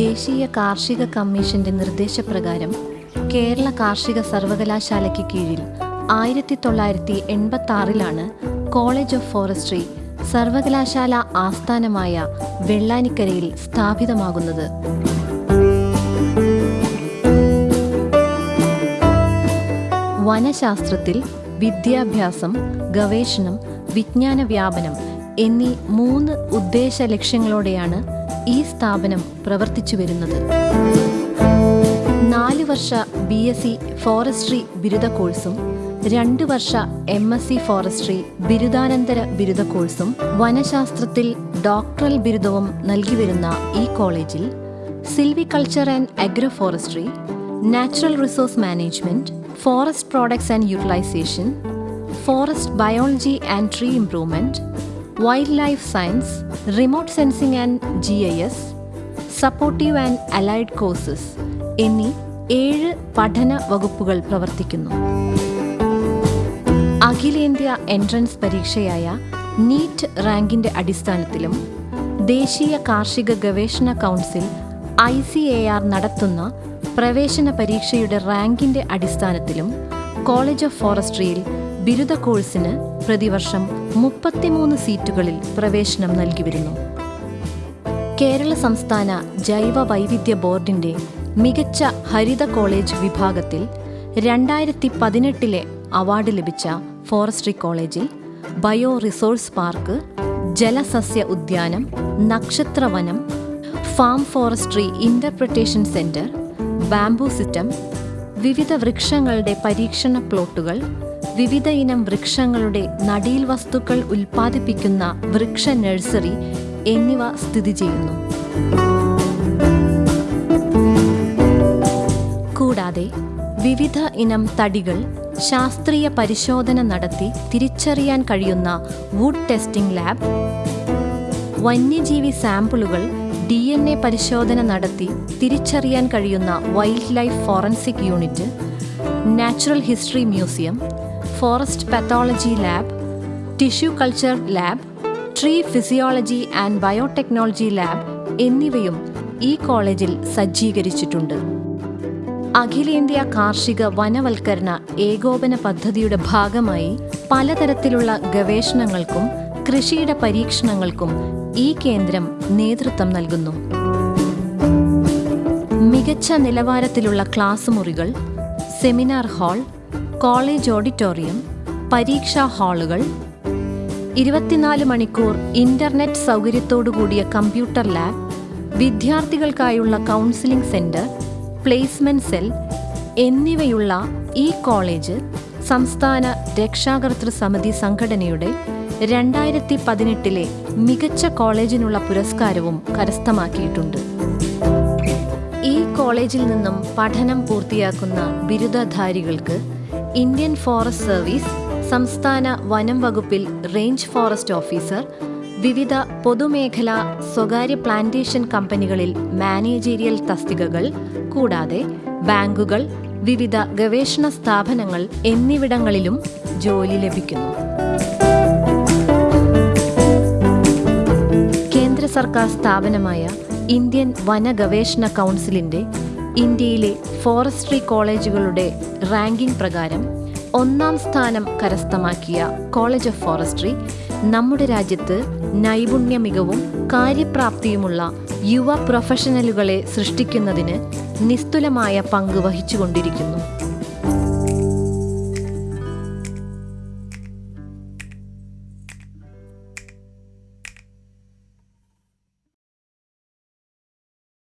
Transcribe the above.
ദേശീയ കാർഷിക കമ്മീഷന്റെ നിർദ്ദേശപ്രകാരം കേരള കാർഷിക സർവകലാശാലയ്ക്ക് കീഴിൽ ആയിരത്തി തൊള്ളായിരത്തി എൺപത്തി ആറിലാണ് കോളേജ് ഓഫ് ഫോറസ്ട്രി സർവകലാശാല ആസ്ഥാനമായ വെള്ളാനിക്കരയിൽ സ്ഥാപിതമാകുന്നത്. വനശാസ്ത്രത്തിൽ വിദ്യാഭ്യാസം ഗവേഷണം വിജ്ഞാന വ്യാപനം എന്നീ മൂന്ന് ഉദ്ദേശ ലക്ഷ്യങ്ങളോടെയാണ് ഈ സ്ഥാപനം പ്രവർത്തിച്ചു വരുന്നത്. നാല് വർഷ ബി എസ് സി ഫോറസ്ട്രി ബിരുദ കോഴ്സും രണ്ട് വർഷ എം എസ് സി ഫോറസ്ട്രി ബിരുദാനന്തര ബിരുദ കോഴ്സും വനശാസ്ത്രത്തിൽ ഡോക്ടറൽ ബിരുദവും നൽകി വരുന്ന ഈ കോളേജിൽ silviculture and agro forestry natural resource management forest products and utilisation forest biology and tree improvement wildlife science remote sensing and G I S supportive and allied courses എന്നീ ഏഴ് പഠന വകുപ്പുകൾ പ്രവർത്തിക്കുന്നു. അഖിലേന്ത്യാ എൻട്രൻസ് പരീക്ഷയായ നീറ്റ് റാങ്കിന്റെ അടിസ്ഥാനത്തിലും ദേശീയ കാർഷിക ഗവേഷണ കൗൺസിൽ ഐ നടത്തുന്ന പ്രവേശന പരീക്ഷയുടെ റാങ്കിന്റെ അടിസ്ഥാനത്തിലും കോളേജ് ഓഫ് ഫോറസ്ട്രിയിൽ ബിരുദ കോഴ്സിന് പ്രതിവർഷം മുപ്പത്തിമൂന്ന് സീറ്റുകളിൽ പ്രവേശനം നൽകി വരുന്നു. കേരള സംസ്ഥാന ജൈവ വൈവിധ്യ ബോർഡിന്റെ മികച്ച ഹരിത കോളേജ് വിഭാഗത്തിൽ രണ്ടായിരത്തി പതിനെട്ടിലെ അവാർഡ് ലഭിച്ച ഫോറസ്ട്രി കോളേജിൽ ബയോ റിസോഴ്സ് പാർക്ക് ജലസസ്യ ഉദ്യാനം നക്ഷത്രവനം farm forestry interpretation centre bamboo സിറ്റം വിവിധ വൃക്ഷങ്ങളുടെ പരീക്ഷണ പ്ലോട്ടുകൾ വിവിധ ഇനം വൃക്ഷങ്ങളുടെ നടീൽ വസ്തുക്കൾ ഉൽപ്പാദിപ്പിക്കുന്ന വൃക്ഷ നഴ്സറി എന്നിവ സ്ഥിതി ചെയ്യുന്നു. കൂടാതെ വിവിധ ഇനം തടികൾ ശാസ്ത്രീയ പരിശോധന നടത്തി തിരിച്ചറിയാൻ കഴിയുന്ന വുഡ് ടെസ്റ്റിംഗ് ലാബ് വന്യജീവി സാമ്പിളുകൾ ഡി എൻ എ പരിശോധന നടത്തി തിരിച്ചറിയാൻ കഴിയുന്ന wildlife forensic unit natural history museum forest pathology lab tissue culture lab tree physiology and biotechnology lab എന്നിവയും ഈ കോളേജിൽ സജ്ജീകരിച്ചിട്ടുണ്ട്. അഖിലേന്ത്യാ കാർഷിക വനവൽക്കരണ ഏകോപന പദ്ധതിയുടെ ഭാഗമായി പലതരത്തിലുള്ള ഗവേഷണങ്ങൾക്കും കൃഷിയുടെ പരീക്ഷണങ്ങൾക്കും ഈ കേന്ദ്രം നേതൃത്വം നൽകുന്നു. മികച്ച നിലവാരത്തിലുള്ള ക്ലാസ് മുറികൾ സെമിനാർ ഹാൾ കോളേജ് ഓഡിറ്റോറിയം പരീക്ഷാ ഹാളുകൾ ഇരുപത്തിനാല് മണിക്കൂർ ഇന്റർനെറ്റ് സൗകര്യത്തോടുകൂടിയ കമ്പ്യൂട്ടർ ലാബ് വിദ്യാർത്ഥികൾക്കായുള്ള കൗൺസിലിംഗ് സെന്റർ പ്ലേസ്മെന്റ് സെൽ എന്നിവയുള്ള ഈ കോളേജ് സംസ്ഥാന രക്ഷാകർതൃ സമിതി സംഘടനയുടെ രണ്ടായിരത്തി പതിനെട്ടിലെ മികച്ച കോളേജിനുള്ള പുരസ്കാരവും കരസ്ഥമാക്കിയിട്ടുണ്ട്. ഈ കോളേജിൽ നിന്നും പഠനം പൂർത്തിയാക്കുന്ന ബിരുദധാരികൾക്ക് ഇന്ത്യൻ ഫോറസ്റ്റ് സർവീസ് സംസ്ഥാന വനം വകുപ്പിൽ റേഞ്ച് ഫോറസ്റ്റ് ഓഫീസർ വിവിധ പൊതുമേഖലാ സ്വകാര്യ പ്ലാന്റേഷൻ കമ്പനികളിൽ മാനേജീരിയൽ തസ്തികകൾ കൂടാതെ ബാങ്കുകൾ വിവിധ ഗവേഷണ സ്ഥാപനങ്ങൾ എന്നിവിടങ്ങളിലും ജോലി ലഭിക്കുന്നു. സർക്കാർ സ്ഥാപനമായ ഇന്ത്യൻ വനഗവേഷണ കൗൺസിലിന്റെ ഇന്ത്യയിലെ ഫോറസ്ട്രി കോളേജുകളുടെ റാങ്കിംഗ് പ്രകാരം ഒന്നാം സ്ഥാനം കരസ്ഥമാക്കിയ കോളേജ് ഓഫ് ഫോറസ്ട്രി നമ്മുടെ രാജ്യത്ത് നൈപുണ്യ മികവും കാര്യപ്രാപ്തിയുമുള്ള യുവ പ്രൊഫഷണലുകളെ സൃഷ്ടിക്കുന്നതിന് നിസ്തുലമായ പങ്ക് വഹിച്ചുകൊണ്ടിരിക്കുന്നു.